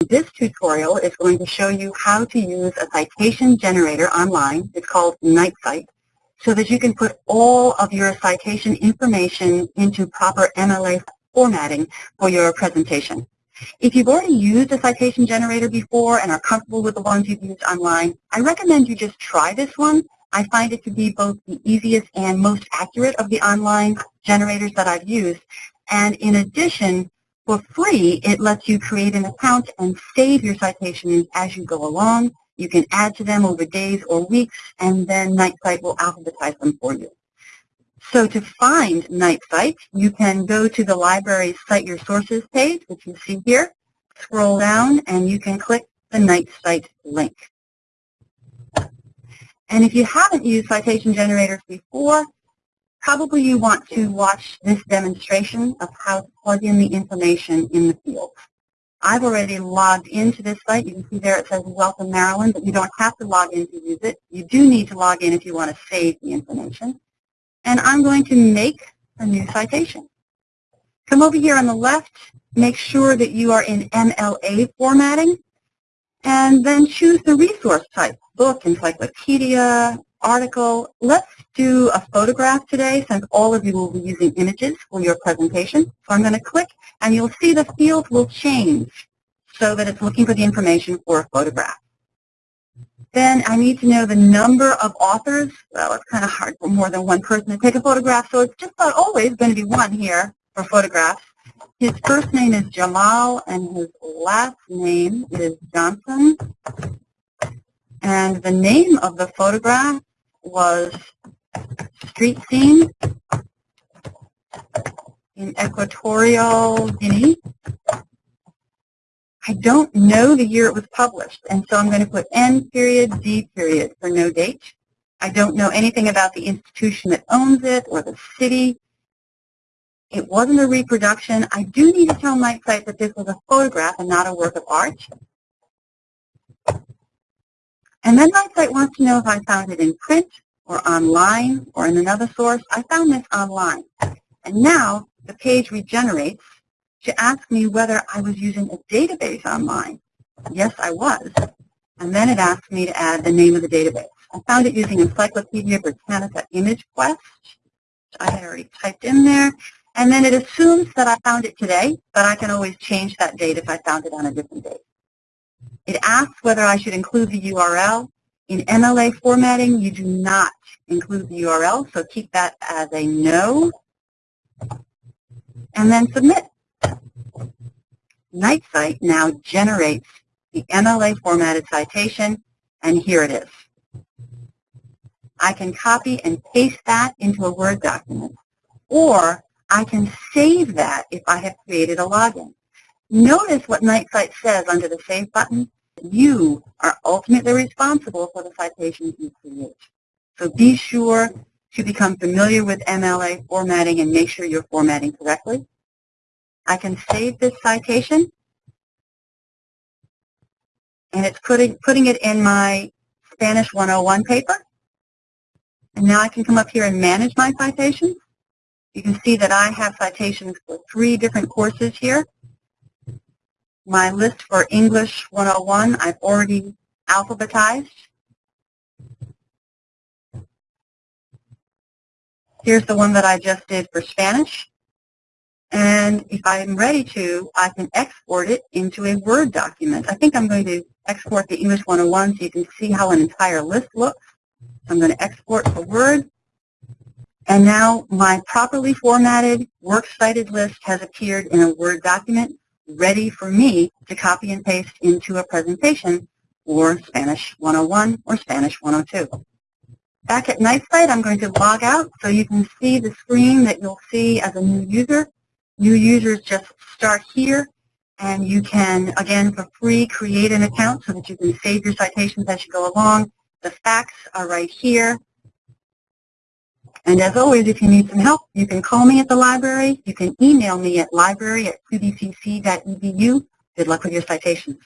This tutorial is going to show you how to use a citation generator online. It's called KnightCite so that you can put all of your citation information into proper MLA formatting for your presentation. If you've already used a citation generator before and are comfortable with the ones you've used online, I recommend you just try this one. I find it to be both the easiest and most accurate of the online generators that I've used. And in addition, for free, it lets you create an account and save your citations as you go along. You can add to them over days or weeks, and then KnightCite will alphabetize them for you. So to find KnightCite, you can go to the library's Cite Your Sources page, which you see here, scroll down, and you can click the KnightCite link. And if you haven't used citation generators before, probably you want to watch this demonstration of how to plug in the information in the field. I've already logged into this site. You can see there it says Welcome Maryland, but you don't have to log in to use it. You do need to log in if you want to save the information. And I'm going to make a new citation. Come over here on the left, make sure that you are in MLA formatting, and then choose the resource type, book, encyclopedia, article. Let's do a photograph today since all of you will be using images for your presentation. So I'm going to click and you'll see the field will change so that it's looking for the information for a photograph. Then I need to know the number of authors. Well, it's kind of hard for more than one person to take a photograph, so it's just about always going to be one here for photographs. His first name is Jamal, and his last name is Johnson. And the name of the photograph was Street Scene in Equatorial Guinea. I don't know the year it was published, and so I'm going to put N period, D period for no date. I don't know anything about the institution that owns it or the city. It wasn't a reproduction. I do need to tell KnightCite that this was a photograph and not a work of art. And then KnightCite wants to know if I found it in print or online or in another source. I found this online. And now the page regenerates to ask me whether I was using a database online. Yes, I was. And then it asked me to add the name of the database. I found it using Encyclopedia Britannica ImageQuest, which I had already typed in there. And then it assumes that I found it today, but I can always change that date if I found it on a different date. It asks whether I should include the URL. In MLA formatting, you do not include the URL, so keep that as a no. And then submit. KnightCite now generates the MLA formatted citation, and here it is. I can copy and paste that into a Word document, or I can save that if I have created a login. Notice what KnightCite says under the Save button. You are ultimately responsible for the citations you create. So be sure to become familiar with MLA formatting and make sure you're formatting correctly. I can save this citation, and it's putting, putting it in my Spanish 101 paper. And now I can come up here and manage my citations. You can see that I have citations for three different courses here. My list for English 101 I've already alphabetized. Here's the one that I just did for Spanish. And if I'm ready to, I can export it into a Word document. I think I'm going to export the English 101 so you can see how an entire list looks. I'm going to export to Word. And now my properly formatted, works cited list has appeared in a Word document ready for me to copy and paste into a presentation oh or Spanish 101 or Spanish 102. Back at KnightCite, I'm going to log out so you can see the screen that you'll see as a new user. New users just start here, and you can, again, for free, create an account so that you can save your citations as you go along. The facts are right here. And as always, if you need some help, you can call me at the library. You can email me at library at cbcc.edu. Good luck with your citations.